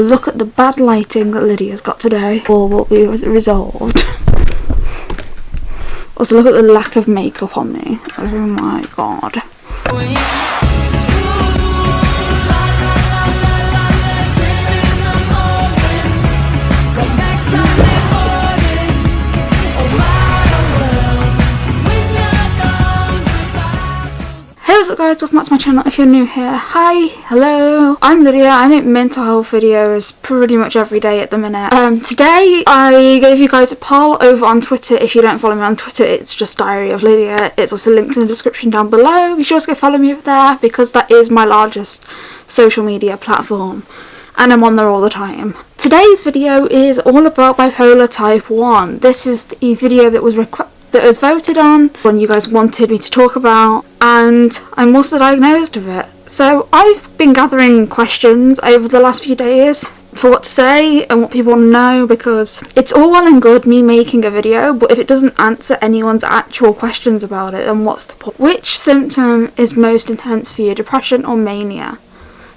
look at the bad lighting that Lydia's got today. or will be res- resolved. also, look at the lack of makeup on me. Oh my god. Hey what's up guys, welcome back to my channel if you're new here. Hi, hello, I'm Lydia, I make mental health videos pretty much every day at the minute. Um, today I gave you guys a poll over on Twitter. If you don't follow me on Twitter, it's just Diary of Lydia. It's also linked in the description down below. Be sure to go follow me over there because that is my largest social media platform and I'm on there all the time. Today's video is all about bipolar type 1. This is the video that was requ- that was voted on, one you guys wanted me to talk about, and I'm also diagnosed with it. So I've been gathering questions over the last few days for what to say and what people want to know because it's all well and good me making a video, but if it doesn't answer anyone's actual questions about it, then what's the point? Which symptom is most intense for you, depression or mania?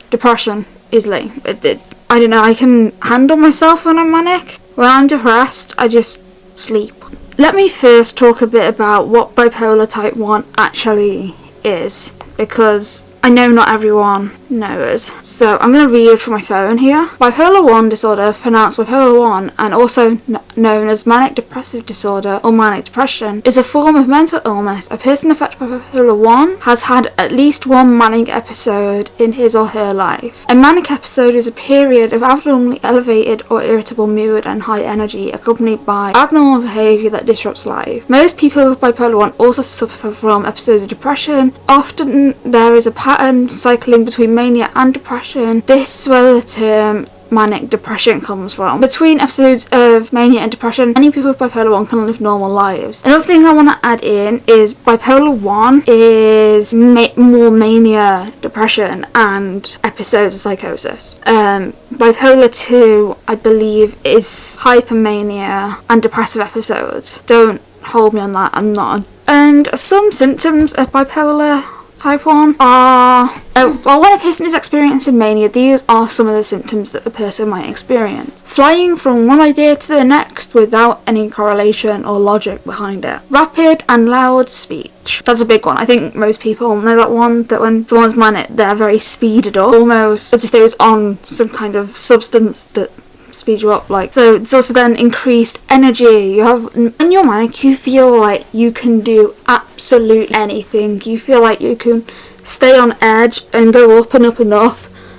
Depression, easily. It, it, I don't know, I can handle myself when I'm manic. When I'm depressed, I just sleep. Let me first talk a bit about what bipolar type 1 actually is because I know not everyone knows. So I'm going to read from my phone here. Bipolar 1 disorder, pronounced bipolar 1 and also known as manic depressive disorder or manic depression, is a form of mental illness. A person affected by bipolar 1 has had at least one manic episode in his or her life. A manic episode is a period of abnormally elevated or irritable mood and high energy accompanied by abnormal behaviour that disrupts life. Most people with bipolar 1 also suffer from episodes of depression. Often there is a pattern cycling between mania and depression. This is where the term manic depression comes from. Between episodes of mania and depression, many people with bipolar 1 can live normal lives. Another thing I want to add in is bipolar 1 is ma- more mania, depression, and episodes of psychosis. Um, bipolar 2, I believe, is hypermania and depressive episodes. Don't hold me on that, I'm not. And some symptoms of bipolar type 1 are uh, well, when a person is experiencing mania, these are some of the symptoms that a person might experience. Flying from one idea to the next without any correlation or logic behind it. Rapid and loud speech. That's a big one. I think most people know that one, that when someone's manic, they're very speeded up, almost as if they was on some kind of substance that speed you up like so it's also then increased energy. You have when you're manic you feel like you can do absolute anything. You feel like you can stay on edge and go up and up and up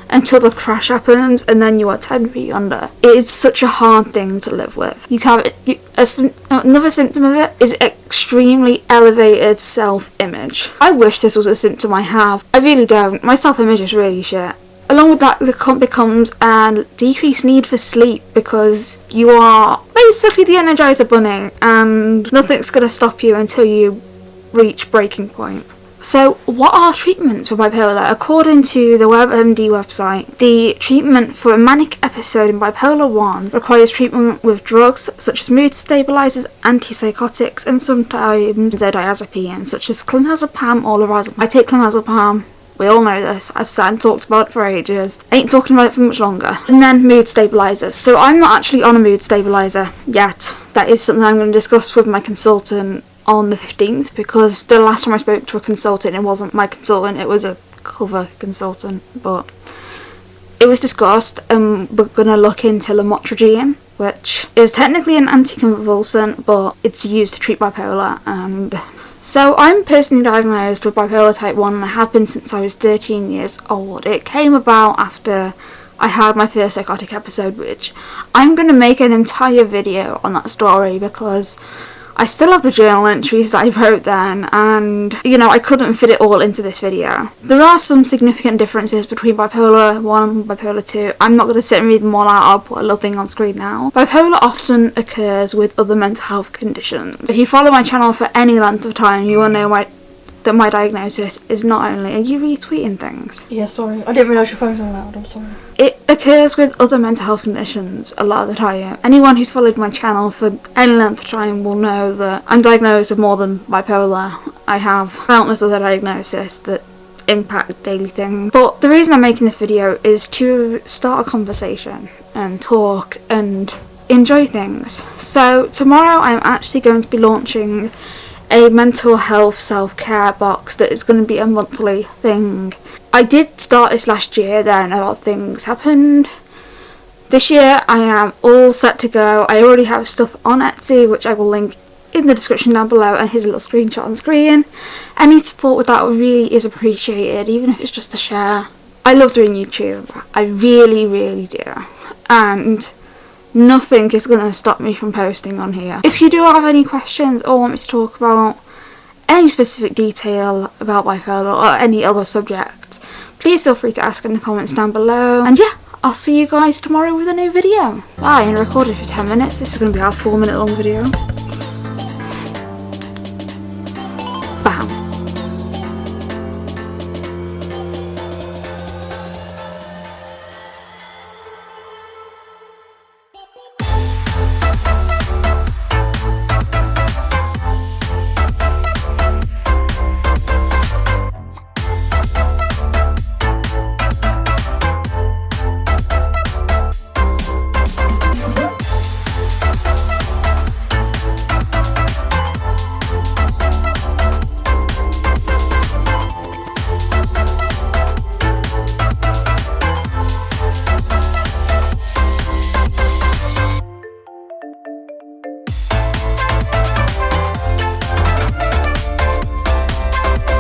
until the crash happens and then you are 10 feet under. It is such a hard thing to live with. You have you, a, another symptom of it is extremely elevated self-image. I wish this was a symptom i have. I really don't. My self-image is really shit Along with that, there becomes a decreased need for sleep because you are basically the Energizer Bunny and nothing's going to stop you until you reach breaking point. So, what are treatments for bipolar? According to the WebMD website, the treatment for a manic episode in bipolar 1 requires treatment with drugs such as mood stabilizers, antipsychotics, and sometimes benzodiazepines such as clonazepam or lorazepam. I take clonazepam we all know this. I've sat and talked about it for ages. Ain't talking about it for much longer. And then mood stabilizers. So I'm not actually on a mood stabilizer yet. That is something I'm going to discuss with my consultant on the 15th because the last time I spoke to a consultant, it wasn't my consultant, it was a cover consultant. But it was discussed and we're going to look into lamotrigine which is technically an anticonvulsant but it's used to treat bipolar and so I'm personally diagnosed with bipolar type 1 and I have been since I was 13 years old. It came about after I had my first psychotic episode which I'm going to make an entire video on that story because I still have the journal entries that I wrote then and you know I couldn't fit it all into this video. There are some significant differences between bipolar 1 and bipolar 2. I'm not going to sit and read them all out, I'll put a little thing on screen now. Bipolar often occurs with other mental health conditions. If you follow my channel for any length of time you will know my that my diagnosis is not only are you retweeting things? Yeah, sorry. I didn't realise your phone's on loud. I'm sorry. It occurs with other mental health conditions a lot of the time. Anyone who's followed my channel for any length of time will know that I'm diagnosed with more than bipolar. I have countless other diagnoses that impact daily things. But the reason I'm making this video is to start a conversation and talk and enjoy things. So tomorrow I'm actually going to be launching a mental health self-care box that is going to be a monthly thing. I did start this last year then a lot of things happened. This year I am all set to go. I already have stuff on Etsy which I will link in the description down below and here's a little screenshot on screen. Any support with that really is appreciated even if it's just a share. I love doing YouTube. I really really do. And nothing is going to stop me from posting on here. If you do have any questions or want me to talk about any specific detail about my bipolar or any other subject, please feel free to ask in the comments down below. And yeah, I'll see you guys tomorrow with a new video. Bye, and recorded for 10 minutes. This is going to be our 4 minute long video.